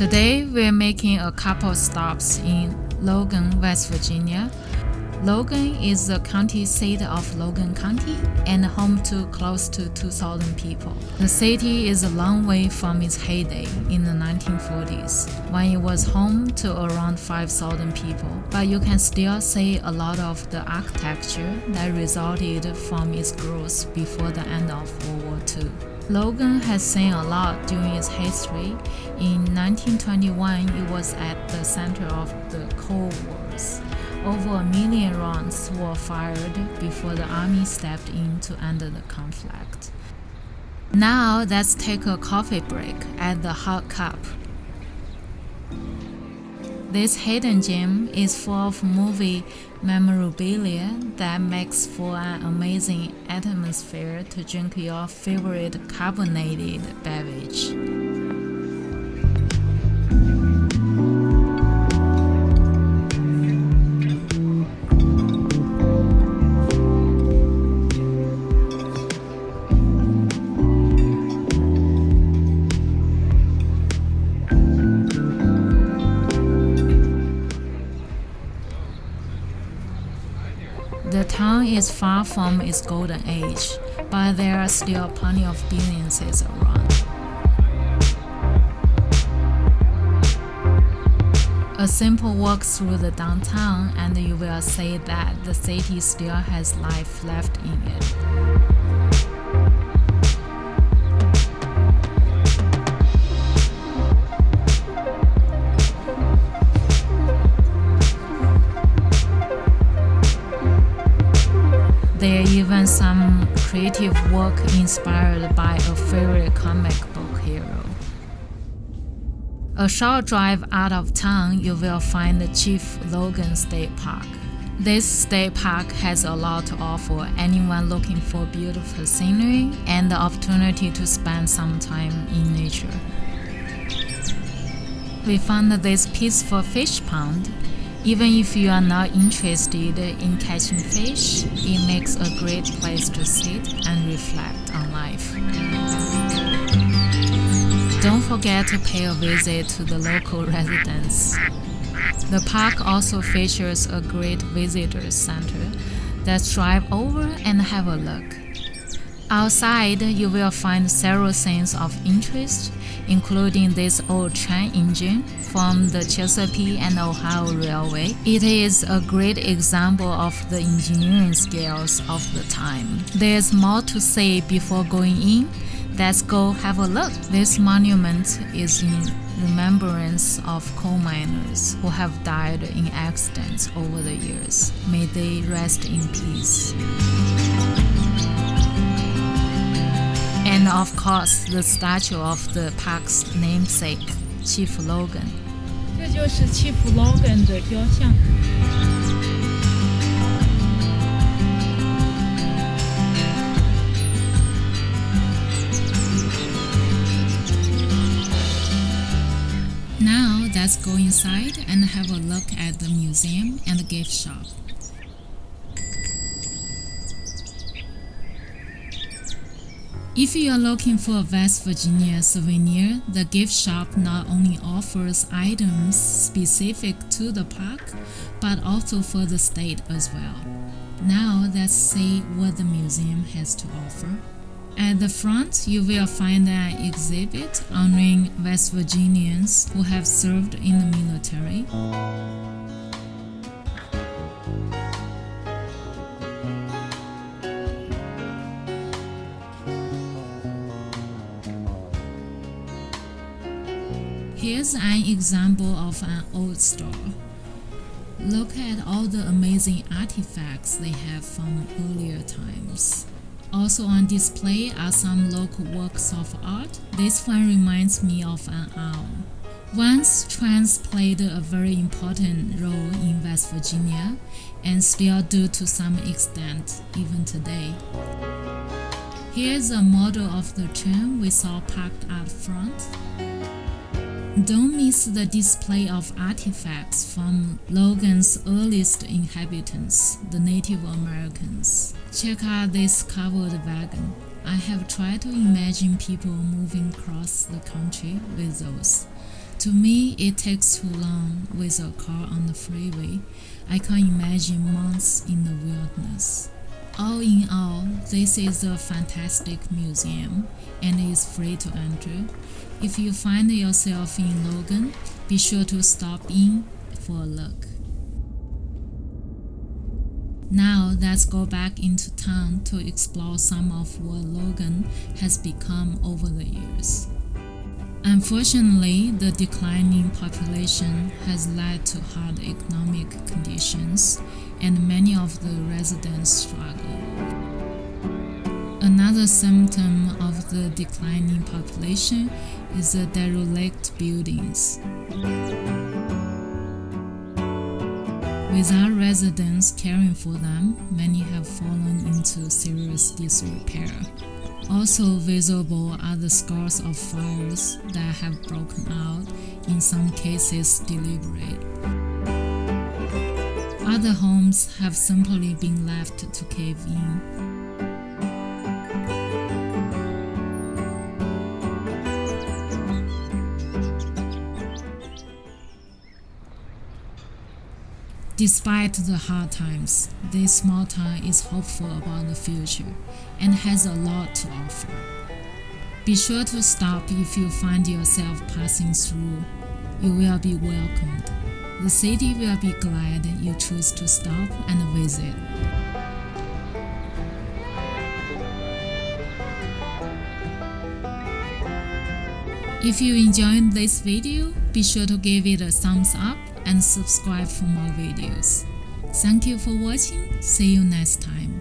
Today, we're making a couple stops in Logan, West Virginia. Logan is the county seat of Logan County and home to close to 2,000 people. The city is a long way from its heyday in the 1940s, when it was home to around 5,000 people, but you can still see a lot of the architecture that resulted from its growth before the end of World War II. Logan has seen a lot during its history. In 1921, it was at the center of the Coal Wars. Over a million rounds were fired before the army stepped in to end the conflict. Now let's take a coffee break at the Hot Cup. This hidden gem is full of movie memorabilia that makes for an amazing atmosphere to drink your favorite carbonated beverage. The town is far from its golden age, but there are still plenty of businesses around. A simple walk through the downtown and you will see that the city still has life left in it. Even some creative work inspired by a favorite comic book hero. A short drive out of town, you will find the Chief Logan State Park. This state park has a lot to offer anyone looking for beautiful scenery and the opportunity to spend some time in nature. We found this peaceful fish pond even if you are not interested in catching fish, it makes a great place to sit and reflect on life. Don't forget to pay a visit to the local residents. The park also features a great visitor center. Let's drive over and have a look. Outside, you will find several things of interest, including this old train engine from the Chesapeake and Ohio Railway. It is a great example of the engineering skills of the time. There's more to say before going in. Let's go have a look. This monument is in remembrance of coal miners who have died in accidents over the years. May they rest in peace. of course the statue of the park's namesake, Chief Logan. 这就是 Chief Logan 的雕像。Now let's go inside and have a look at the museum and the gift shop. If you are looking for a West Virginia souvenir, the gift shop not only offers items specific to the park, but also for the state as well. Now let's see what the museum has to offer. At the front, you will find an exhibit honoring West Virginians who have served in the military. Here's an example of an old store. Look at all the amazing artifacts they have from earlier times. Also on display are some local works of art. This one reminds me of an owl. Once trains played a very important role in West Virginia and still do to some extent even today. Here's a model of the train we saw parked out front. Don't miss the display of artifacts from Logan's earliest inhabitants, the Native Americans. Check out this covered wagon. I have tried to imagine people moving across the country with those. To me, it takes too long with a car on the freeway. I can't imagine months in the wilderness. All in all, this is a fantastic museum and is free to enter. If you find yourself in Logan, be sure to stop in for a look. Now let's go back into town to explore some of what Logan has become over the years. Unfortunately, the declining population has led to hard economic conditions and many of the residents struggle. Another symptom of the declining population is the derelict buildings. Without residents caring for them, many have fallen into serious disrepair. Also visible are the scars of fires that have broken out, in some cases deliberate. Other homes have simply been left to cave in. Despite the hard times, this small town is hopeful about the future and has a lot to offer. Be sure to stop if you find yourself passing through. You will be welcomed. The city will be glad you choose to stop and visit. If you enjoyed this video, be sure to give it a thumbs up and subscribe for more videos. Thank you for watching, see you next time.